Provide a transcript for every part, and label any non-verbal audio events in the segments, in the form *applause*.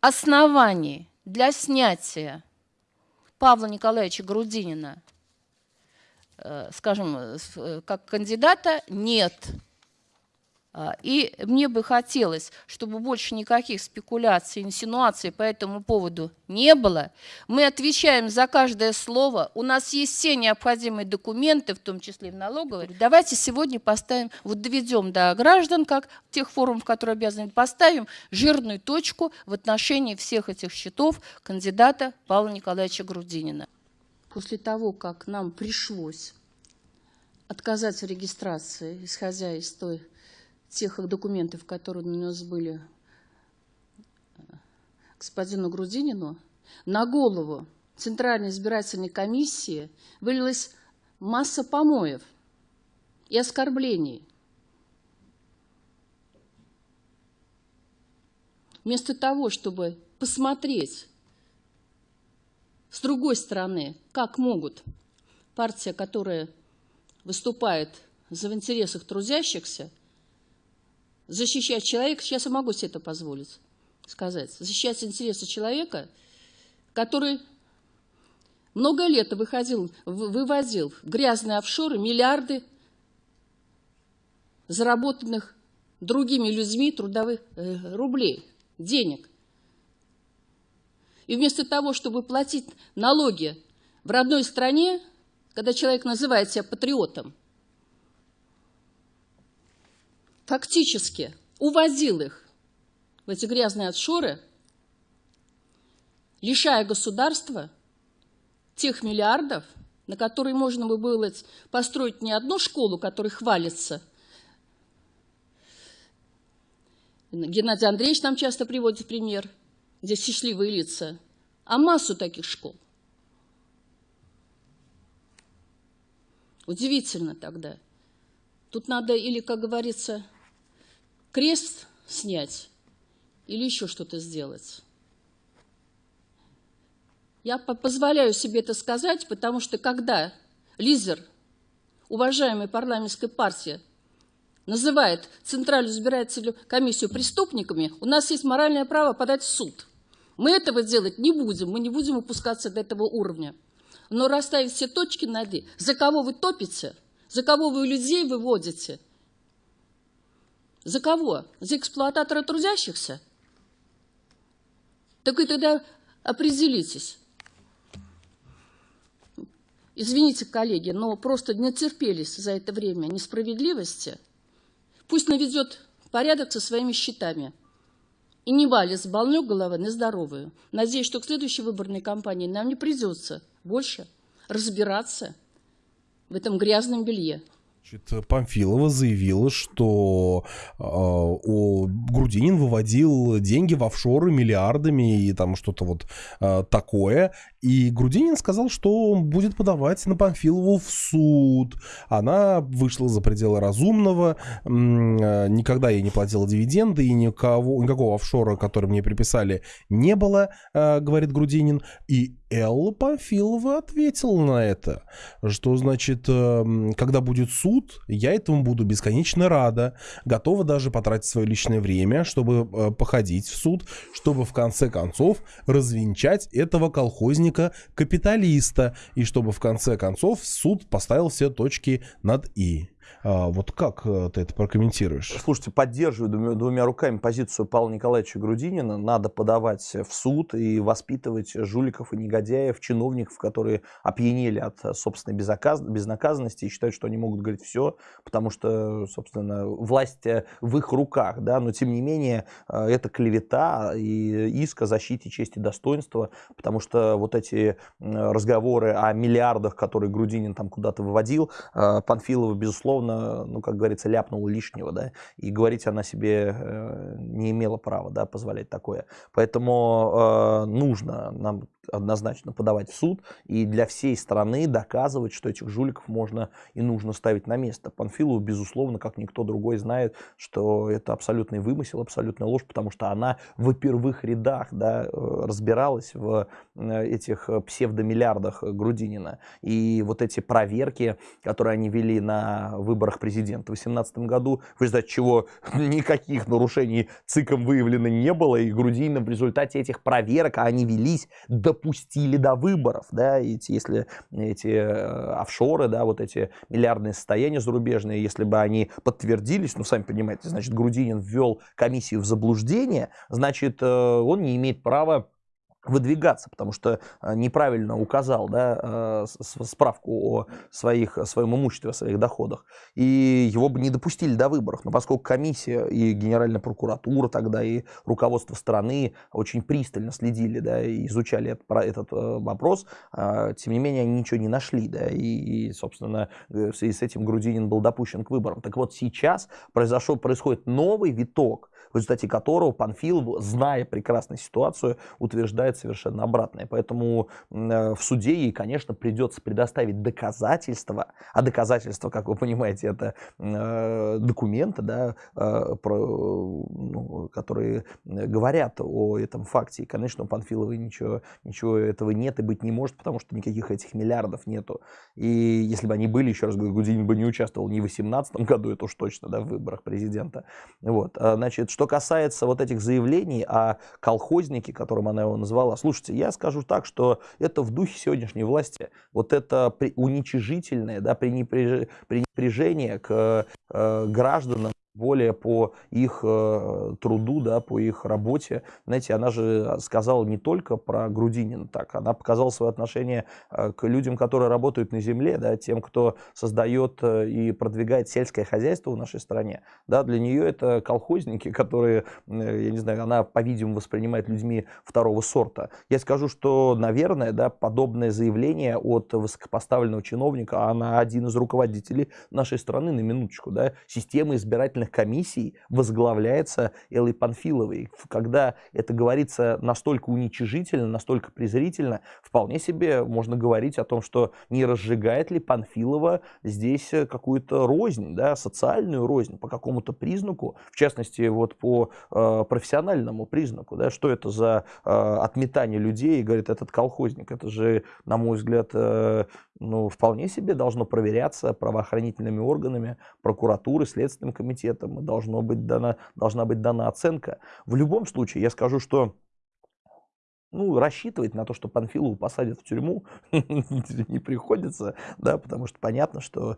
оснований для снятия Павла Николаевича Грудинина, э, скажем, э, как кандидата, нет. И мне бы хотелось, чтобы больше никаких спекуляций, инсинуаций по этому поводу не было. Мы отвечаем за каждое слово. У нас есть все необходимые документы, в том числе и в налоговой. Давайте сегодня поставим, вот доведем до граждан, как тех форумов, которые обязаны, поставим жирную точку в отношении всех этих счетов кандидата Павла Николаевича Грудинина. После того, как нам пришлось отказать в регистрации, исходя из той тех документов, которые у нас были э, господину Грудинину, на голову Центральной избирательной комиссии вылилась масса помоев и оскорблений. Вместо того, чтобы посмотреть с другой стороны, как могут партия, которая выступает за в интересах трудящихся, защищать человека, сейчас я могу себе это позволить сказать, защищать интересы человека, который много лет выходил, вывозил в грязные офшоры миллиарды заработанных другими людьми трудовых э, рублей, денег. И вместо того, чтобы платить налоги в родной стране, когда человек называет себя патриотом, фактически увозил их в эти грязные отшоры, лишая государства тех миллиардов, на которые можно бы было построить не одну школу, которой хвалится. Геннадий Андреевич нам часто приводит пример, где счастливые лица, а массу таких школ. Удивительно тогда. Тут надо или, как говорится, крест снять или еще что-то сделать. Я позволяю себе это сказать, потому что когда лидер уважаемой парламентской партии называет Центральную избирательную комиссию преступниками, у нас есть моральное право подать в суд. Мы этого делать не будем, мы не будем опускаться до этого уровня. Но расставить все точки над «и», за кого вы топите, за кого вы людей выводите – за кого? За эксплуататора трудящихся? Так и тогда определитесь. Извините, коллеги, но просто не терпелись за это время несправедливости. Пусть наведет порядок со своими счетами. И не валит с больной головы на здоровую. Надеюсь, что к следующей выборной кампании нам не придется больше разбираться в этом грязном белье. Памфилова заявила, что э, о, Грудинин выводил деньги в офшоры миллиардами и там что-то вот э, такое. И Грудинин сказал, что он будет подавать на Памфилову в суд. Она вышла за пределы разумного, э, никогда ей не платила дивиденды, и никого, никакого офшора, который мне приписали, не было, э, говорит Грудинин. И Элла Памфилова ответила на это, что, значит, эм, когда будет суд, я этому буду бесконечно рада, готова даже потратить свое личное время, чтобы э, походить в суд, чтобы в конце концов развенчать этого колхозника-капиталиста, и чтобы в конце концов суд поставил все точки над «и». А, вот как э, ты это прокомментируешь? Слушайте, поддерживаю двумя, двумя руками позицию Павла Николаевича Грудинина. Надо подавать в суд и воспитывать жуликов и негодяев, чиновников, которые опьянели от собственной безоказ... безнаказанности и считают, что они могут говорить все, потому что, собственно, власть э, в их руках. Да? Но, тем не менее, э, это клевета и иск о защите чести и достоинства, потому что вот эти разговоры о миллиардах, которые Грудинин там куда-то выводил, Панфилова, безусловно, безусловно, ну, как говорится, ляпнула лишнего, да, и говорить она себе э, не имела права, да, позволять такое. Поэтому э, нужно нам однозначно подавать в суд и для всей страны доказывать, что этих жуликов можно и нужно ставить на место. Панфилову, безусловно, как никто другой знает, что это абсолютный вымысел, абсолютная ложь, потому что она в первых рядах да, э, разбиралась в этих псевдомиллиардах Грудинина. И вот эти проверки, которые они вели на выборах президента. В 2018 году, в результате чего *laughs* никаких нарушений ЦИКом выявлено не было, и Грудинина в результате этих проверок, а они велись, допустили до выборов. Да, эти, если эти э, офшоры, да, вот эти миллиардные состояния зарубежные, если бы они подтвердились, ну, сами понимаете, значит, Грудинин ввел комиссию в заблуждение, значит, э, он не имеет права выдвигаться, потому что э, неправильно указал да, э, справку о своих, своем имуществе, о своих доходах. И его бы не допустили до выборов. Но поскольку комиссия и Генеральная прокуратура тогда, и руководство страны очень пристально следили да, и изучали этот, э, вопрос, тем не менее они ничего не нашли. Да, и, собственно, в связи с этим Грудинин был допущен к выборам. Так вот сейчас произошел, происходит новый виток, в результате которого Панфилов, зная прекрасно ситуацию, утверждает совершенно обратное. Поэтому э, в суде ей, конечно, придется предоставить доказательства, а доказательства, как вы понимаете, это э, документы, да, э, про, ну, которые говорят о этом факте. И, конечно, у Панфиловой ничего, ничего этого нет и быть не может, потому что никаких этих миллиардов нету. И если бы они были, еще раз говорю, Гудинин бы не участвовал ни в 2018 году, это уж точно, да, в выборах президента. Вот. А, значит, что касается вот этих заявлений о колхознике, которым она его назвала, слушайте, я скажу так, что это в духе сегодняшней власти. Вот это уничижительное да, пренепряжение к э, гражданам, более по их э, труду, да, по их работе. Знаете, она же сказала не только про Грудинина так, она показала свое отношение э, к людям, которые работают на земле, да, тем, кто создает э, и продвигает сельское хозяйство в нашей стране. Да, для нее это колхозники, *laughs* которые, я не знаю, она, по-видимому, воспринимает людьми второго сорта. Я скажу, что, наверное, да, подобное заявление от высокопоставленного чиновника, она один из руководителей нашей страны, на минуточку, да, системы избирательных избирательных комиссий возглавляется Эллой Панфиловой. Когда это говорится настолько уничижительно, настолько презрительно, вполне себе можно говорить о том, что не разжигает ли Панфилова здесь какую-то рознь, да, социальную рознь по какому-то признаку, в частности, вот по э, профессиональному признаку. Да, что это за э, отметание людей, говорит этот колхозник. Это же, на мой взгляд, э, ну, вполне себе должно проверяться правоохранительными органами, прокуратурой, Следственным комитетом, и должно быть дана, должна быть дана оценка. В любом случае, я скажу, что ну, рассчитывать на то, что Панфилову посадят в тюрьму, *laughs* не приходится, да, потому что понятно, что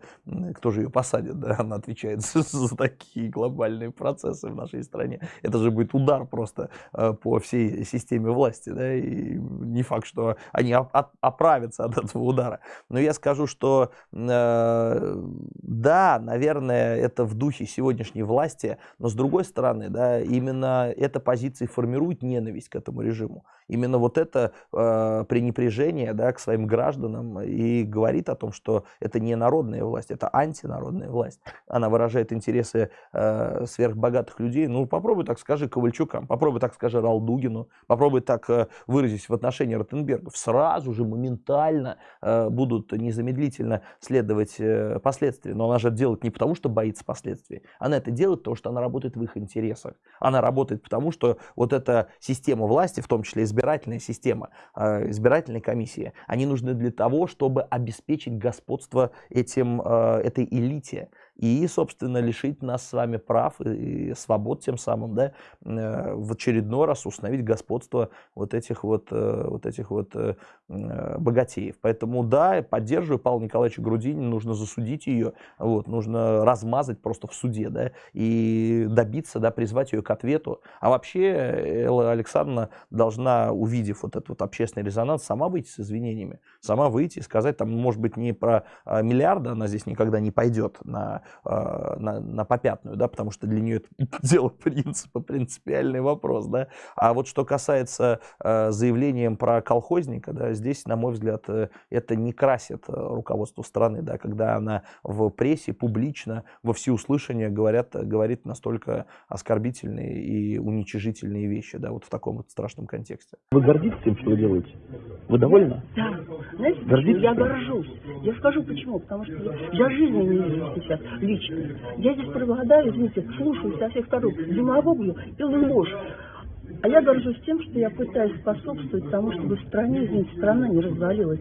кто же ее посадит, да, она отвечает *laughs* за, за такие глобальные процессы в нашей стране. Это же будет удар просто э, по всей системе власти, да, и не факт, что они оправятся от этого удара. Но я скажу, что э, да, наверное, это в духе сегодняшней власти, но с другой стороны, да, именно эта позиция формирует ненависть к этому режиму именно вот это э, пренепряжение да, к своим гражданам и говорит о том, что это не народная власть, это антинародная власть. Она выражает интересы э, сверхбогатых людей. Ну, попробуй так скажи Ковальчукам, попробуй так скажи Ралдугину, попробуй так э, выразить в отношении Ротенбергов. Сразу же, моментально э, будут незамедлительно следовать э, последствия. Но она же делает не потому, что боится последствий. Она это делает потому, что она работает в их интересах. Она работает потому, что вот эта система власти, в том числе избирательная, избирательная система, а, избирательные комиссии, они нужны для того, чтобы обеспечить господство этим, а, этой элите и, собственно, лишить нас с вами прав и свобод тем самым, да, э, в очередной раз установить господство вот этих вот, э, вот этих вот э, богатеев. Поэтому, да, поддерживаю Павла Николаевича Грудинина, нужно засудить ее, вот, нужно размазать просто в суде, да, и добиться, да, призвать ее к ответу. А вообще Элла Александровна должна, увидев вот этот вот общественный резонанс, сама выйти с извинениями, сама выйти и сказать, там, может быть, не про а, миллиарды она здесь никогда не пойдет на на, на попятную, да, потому что для нее это *laughs* дело принципа, принципиальный вопрос, да. А вот что касается э, заявлением про колхозника, да, здесь, на мой взгляд, э, это не красит э, руководство страны, да, когда она в прессе публично во всеуслышание говорят, говорит настолько оскорбительные и уничижительные вещи, да, вот в таком вот страшном контексте. Вы гордитесь тем, что вы делаете? Вы довольны? Да. Знаете, Гордитесь я горжусь. Я скажу почему. Потому что я, я жизни не вижу сейчас лично. Я здесь преобладаю, извините, слушаю со всех сторон демагогию и ложь. А я горжусь тем, что я пытаюсь способствовать тому, чтобы в стране, извините, страна не развалилась.